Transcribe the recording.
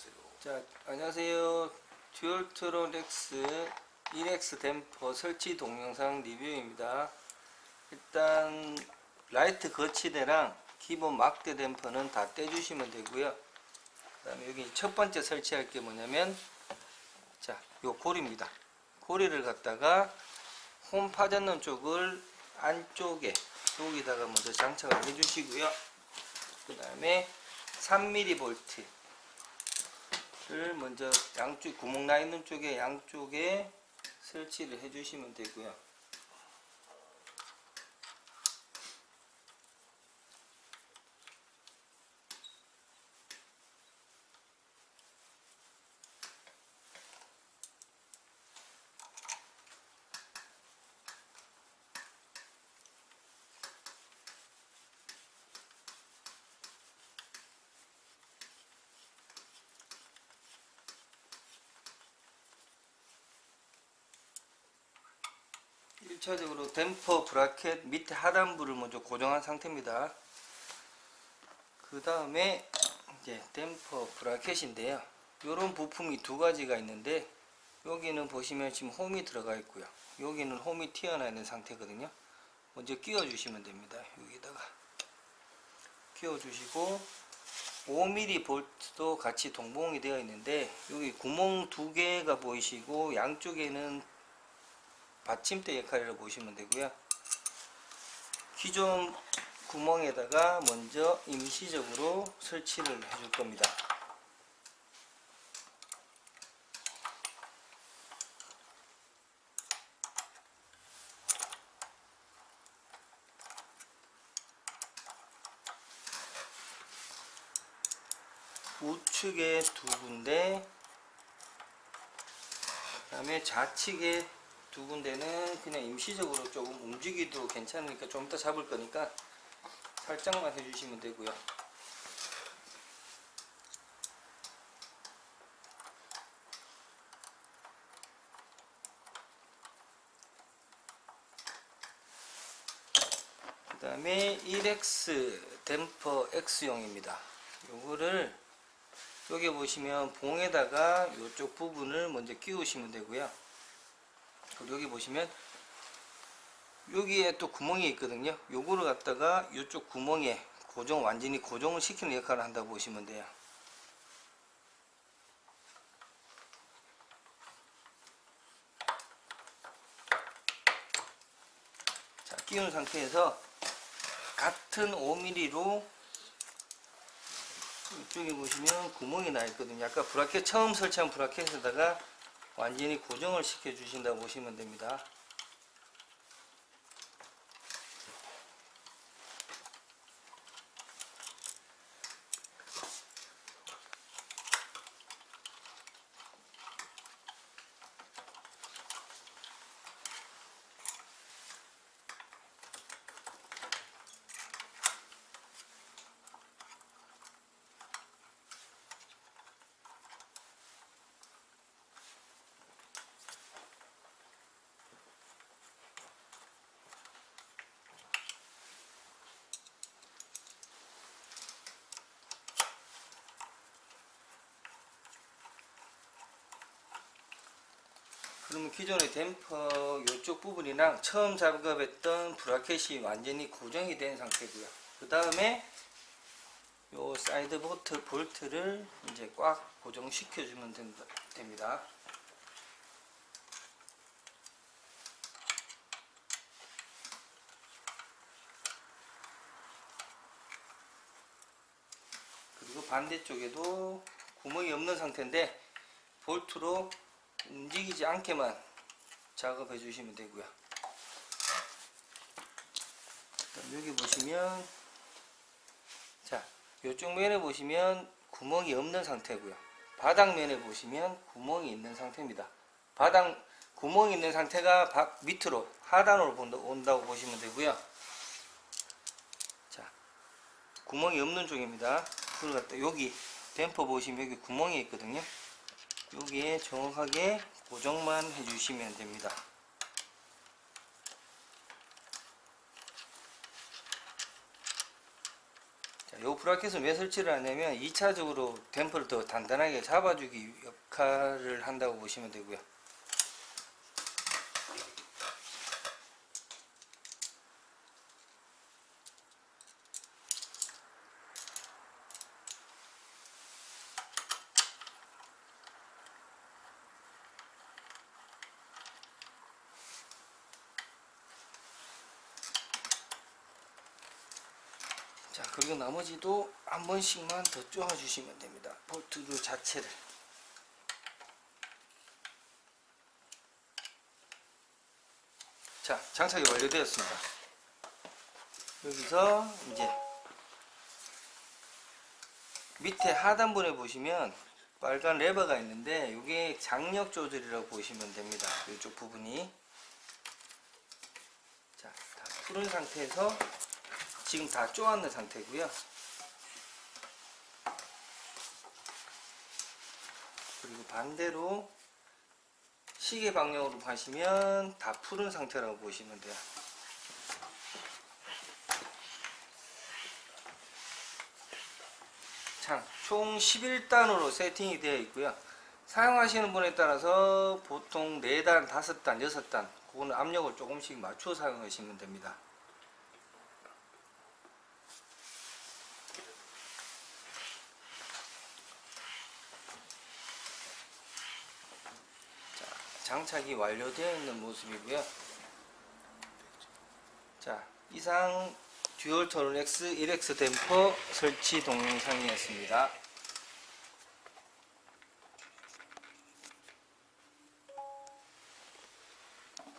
하세요. 자, 안녕하세요. Dualtron X 1X 댐퍼 설치 동영상 리뷰입니다. 일단 라이트 거치대랑 기본 막대 댐퍼는 다 떼주시면 되고요. 그 다음에 여기 첫 번째 설치할 게 뭐냐면 자, 요 고리입니다. 고리를 갖다가 홈 파지는 쪽을 안쪽에 여기다가 먼저 장착을 해주시고요. 그 다음에 3mm 볼트 를 먼저 양쪽 구멍 나 있는 쪽에 양쪽에 설치를 해 주시면 되고요 일차적으로 댐퍼 브라켓 밑에 하단부를 먼저 고정한 상태입니다. 그 다음에 이제 댐퍼 브라켓인데요. 이런 부품이 두 가지가 있는데 여기는 보시면 지금 홈이 들어가 있고요. 여기는 홈이 튀어나와 있는 상태거든요. 먼저 끼워 주시면 됩니다. 여기다가 끼워 주시고 5mm 볼트도 같이 동봉이 되어 있는데 여기 구멍 두 개가 보이시고 양쪽에는 받침대 역할이라고 보시면 되고요. 기존 구멍에다가 먼저 임시적으로 설치를 해줄 겁니다. 우측에 두 군데 그 다음에 좌측에 두 군데는 그냥 임시적으로 조금 움직이도 괜찮으니까 좀 이따 잡을 거니까 살짝만 해주시면 되고요. 그 다음에 1X 댐퍼 X용입니다. 요거를 여기 보시면 봉에다가 이쪽 부분을 먼저 끼우시면 되고요. 그리고 여기 보시면 여기에 또 구멍이 있거든요. 요거를 갖다가 이쪽 구멍에 고정 완전히 고정을 시키는 역할을 한다고 보시면 돼요. 자 끼운 상태에서 같은 5mm로 이쪽에 보시면 구멍이 나 있거든요. 아까 브라켓 처음 설치한 브라켓에다가 완전히 고정을 시켜 주신다고 보시면 됩니다. 그러면 기존의 댐퍼 이쪽 부분이랑 처음 작업했던 bracket이 완전히 고정이 된 상태고요. 그 다음에 요 사이드 볼트, 볼트를 이제 꽉 고정시켜 주면 됩니다. 그리고 반대쪽에도 구멍이 없는 상태인데 볼트로 움직이지 않게만 작업해 주시면 되고요. 여기 보시면 자 이쪽 면에 보시면 구멍이 없는 상태고요. 바닥면에 보시면 구멍이 있는 상태입니다. 바닥 구멍이 있는 상태가 바, 밑으로 하단으로 온다고 보시면 되고요. 자 구멍이 없는 쪽입니다. 여기 댐퍼 보시면 여기 구멍이 있거든요 여기에 정확하게 고정만 해주시면 됩니다. 자, 이 브라켓은 왜 설치를 하냐면 2차적으로 댐퍼를 더 단단하게 잡아주기 역할을 한다고 보시면 되고요. 자 그리고 나머지도 한 번씩만 더 쪼아 주시면 됩니다. 볼트류 자체를. 자 장착이 완료되었습니다. 여기서 이제 밑에 하단부에 보시면 빨간 레버가 있는데 이게 장력 조절이라고 보시면 됩니다. 이쪽 부분이. 자, 다 푸른 상태에서 지금 다 쪼았는 상태고요. 그리고 반대로 시계 방향으로 하시면 다 푸른 상태라고 보시면 돼요. 참, 총 11단으로 세팅이 되어 있고요. 사용하시는 분에 따라서 보통 4단, 5단, 6단 그거는 압력을 조금씩 맞춰 사용하시면 됩니다 장착이 완료되어 있는 모습이고요. 자, 이상 듀얼 터널 X 1X 댐퍼 설치 동영상이었습니다.